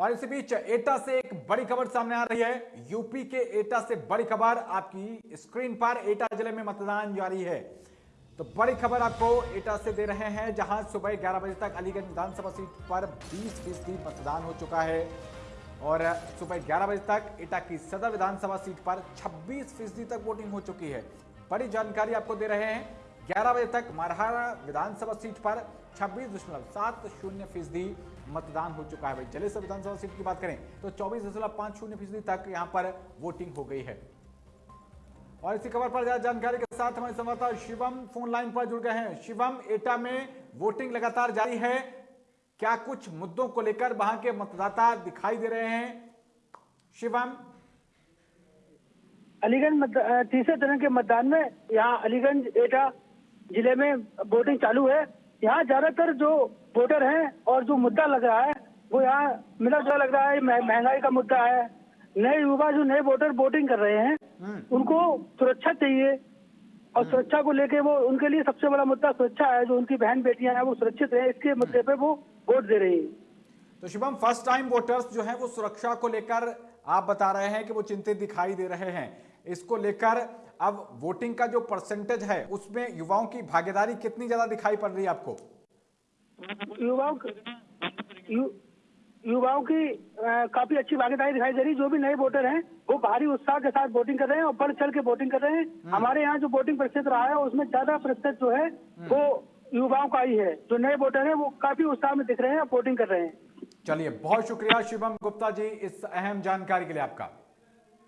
और इसी बीच एटा से एक बड़ी खबर सामने आ रही है। यूपी के एटा से बड़ी खबर आपकी स्क्रीन पर, एटा ज़िले में मतदान जारी है। तो बड़ी खबर आपको एटा से दे रहे हैं, जहाँ सुबह 11 बजे तक अलीगंज विधानसभा सीट पर 20 फ़ीसदी मतदान हो चुका है। और सुबह 11 बजे तक एटा की सदर विधानसभा सीट पर 26 फ़ीसदी तक वोटिंग हो चुकी है। बड़ी जानकारी आपको दे रहे हैं। 11 बजे तक मरहरा विधानसभा सीट पर छब्बीस दशमलव सात शून्य फ़ीसदी मतदान हो चुका है भाई। जलेसर विधानसभा सीट की बात करें तो चौबीस दशमलव पाँच शून्य फ़ीसदी तक यहाँ पर वोटिंग हो गई है। और इसी खबर पर ज़्यादा जानकारी के साथ हमारे संवाददाता शिवम फ़ोन लाइन पर जुड़ गए हैं। शिवम, एटा में वोटिंग लगातार जारी है। क्या कुछ मुद्दों को लेकर वहाँ के मतदाता दिखाई दे रहे हैं? शिवम? अलीगंज तीसरे चरण के मतदान में यहाँ अलीगंज, एटा ज़िले में वोटिंग चालू है। यहाँ ज़्यादातर जो वोटर हैं और जो मुद्दा लग रहा है वो यहाँ मिला जुला लग रहा है। महँगाई का मुद्दा है। नए युवा जो नए वोटर वोटिंग कर रहे हैं हम्म। उनको सुरक्षा चाहिए और हम्म। सुरक्षा को लेके वो उनके लिए सबसे बड़ा मुद्दा सुरक्षा है। जो उनकी बहन बेटियाँ हैं वो सुरक्षित रहे। इसके मुद्दे पे वो वोट दे रही है। तो शुभम फ़र्स्ट टाइम वोटर्स जो है वो सुरक्षा को लेकर आप बता रहे हैं कि वो चिंतित दिखाई दे रहे हैं। इसको लेकर अब वोटिंग का जो परसेंटेज है उसमें युवाओं की भागीदारी कितनी ज़्यादा दिखाई पड़ रही है आपको? युवाओं यु, युवाओं की आ, काफ़ी अच्छी भागीदारी दिखाई दे रही जो भी नए वोटर हैं वो भारी उत्साह के साथ वोटिंग कर रहे हैं और बढ़ चढ़ के वोटिंग कर रहे हैं। हम्म। हमारे यहाँ जो वोटिंग प्रतिशत रहा है उसमें ज़्यादा प्रतिशत जो है हम्म। वो युवाओं का ही है। जो नए वोटर है वो काफ़ी उत्साह में दिख रहे हैं और वोटिंग कर रहे हैं। चलिए बहुत शुक्रिया शिवम गुप्ता जी इस अहम जानकारी के लिए आपका।